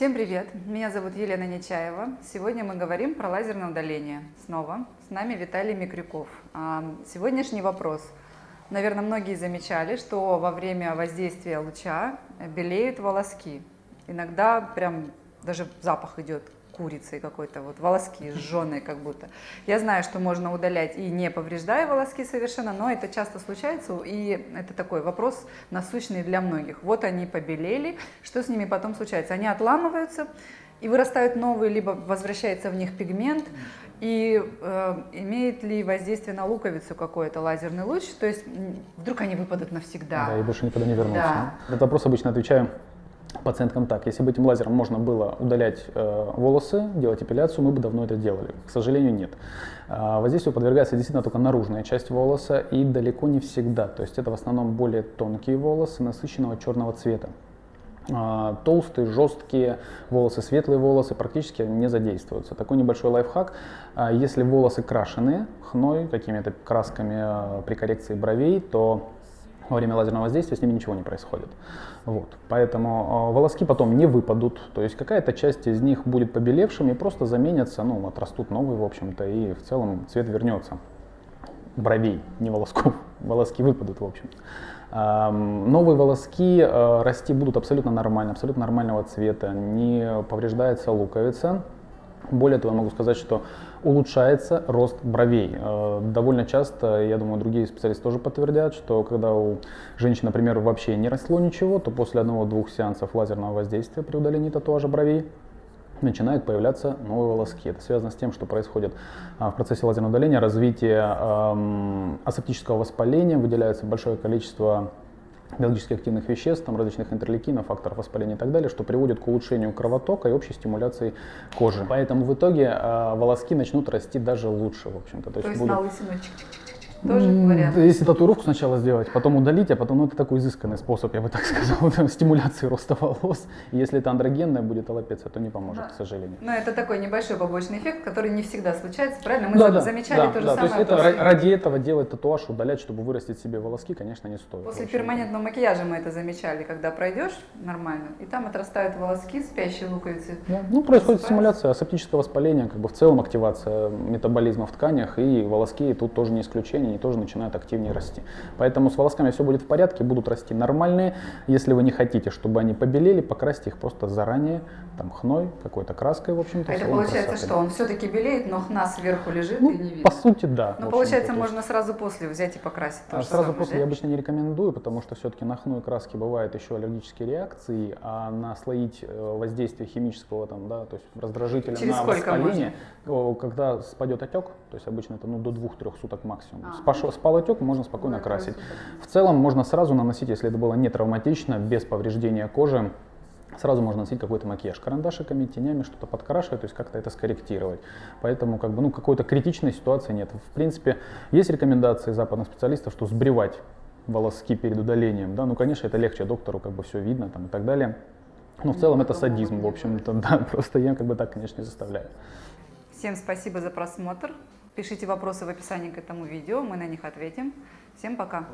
Всем привет! Меня зовут Елена Нечаева. Сегодня мы говорим про лазерное удаление. Снова с нами Виталий Микрюков. А, сегодняшний вопрос. Наверное, многие замечали, что во время воздействия луча белеют волоски. Иногда прям даже запах идет курицей какой-то, вот волоски сжженные как будто. Я знаю, что можно удалять и не повреждая волоски совершенно, но это часто случается, и это такой вопрос насущный для многих. Вот они побелели, что с ними потом случается? Они отламываются, и вырастают новые, либо возвращается в них пигмент, и э, имеет ли воздействие на луковицу какой-то лазерный луч, то есть вдруг они выпадут навсегда. Да, и больше никогда не вернутся. Да. Этот вопрос обычно отвечаю пациенткам так. Если бы этим лазером можно было удалять э, волосы, делать эпиляцию, мы бы давно это делали. К сожалению, нет. Э, воздействию подвергается действительно только наружная часть волоса и далеко не всегда. То есть это в основном более тонкие волосы насыщенного черного цвета. Э, толстые, жесткие волосы, светлые волосы практически не задействуются. Такой небольшой лайфхак. Э, если волосы крашены хной, какими-то красками э, при коррекции бровей, то во время лазерного воздействия с ними ничего не происходит. Вот. Поэтому э, волоски потом не выпадут, то есть какая-то часть из них будет побелевшими, просто заменятся, ну, отрастут новые, в общем-то, и в целом цвет вернется. Бровей, не волосков, волоски выпадут, в общем. Новые волоски э, расти будут абсолютно нормально, абсолютно нормального цвета, не повреждается луковица, более того, я могу сказать, что улучшается рост бровей. Э, довольно часто, я думаю, другие специалисты тоже подтвердят, что когда у женщин, например, вообще не росло ничего, то после одного-двух сеансов лазерного воздействия при удалении татуажа бровей начинают появляться новые волоски. Это связано с тем, что происходит а, в процессе лазерного удаления развитие асептического воспаления, выделяется большое количество биологически активных веществ, там, различных интерлейкинов, факторов воспаления и так далее, что приводит к улучшению кровотока и общей стимуляции кожи. Поэтому в итоге э, волоски начнут расти даже лучше, в общем-то. То, То есть, есть будут... на лысину чик тоже вариант. Если татуировку сначала сделать, потом удалить, а потом, ну это такой изысканный способ, я бы так сказал, стимуляции роста волос. Если это андрогенная будет аллопеция, то не поможет, да. к сожалению. Но это такой небольшой побочный эффект, который не всегда случается, правильно? Мы да, замечали да, то же да, самое. То есть это, ради этого делать татуаж, удалять, чтобы вырастить себе волоски, конечно, не стоит. После перманентного макияжа мы это замечали, когда пройдешь нормально, и там отрастают волоски, спящие луковицы. Да. Ну, происходит стимуляция асептического воспаления, как бы в целом активация метаболизма в тканях, и волоски тут тоже не исключение, они тоже начинают активнее расти. Поэтому с волосками все будет в порядке, будут расти нормальные. Если вы не хотите, чтобы они побелели, покрасьте их просто заранее, там хной, какой-то краской, в общем-то. А это получается, красоты. что он все-таки белеет, но хна сверху лежит ну, и не видно? По сути, да. Но получается, можно сразу после взять и покрасить. А сразу самое, после да? я обычно не рекомендую, потому что все-таки на хну и краске бывают еще аллергические реакции, а наслоить э, воздействие химического, там, да, то есть раздражителя Через на воспаление, можно? когда спадет отек, то есть обычно это ну, до 2-3 суток максимум. А. Спал отек, можно спокойно ну, красить. В целом можно сразу наносить, если это было не травматично, без повреждения кожи, сразу можно носить какой-то макияж карандашиками, тенями, что-то подкрашивать, то есть как-то это скорректировать. Поэтому как бы, ну, какой-то критичной ситуации нет. В принципе, есть рекомендации западных специалистов, что сбривать волоски перед удалением, да, ну, конечно, это легче доктору, как бы все видно там и так далее. Но в целом это садизм, в общем-то, да, просто я как бы так, конечно, не заставляю. Всем спасибо за просмотр. Пишите вопросы в описании к этому видео, мы на них ответим. Всем пока!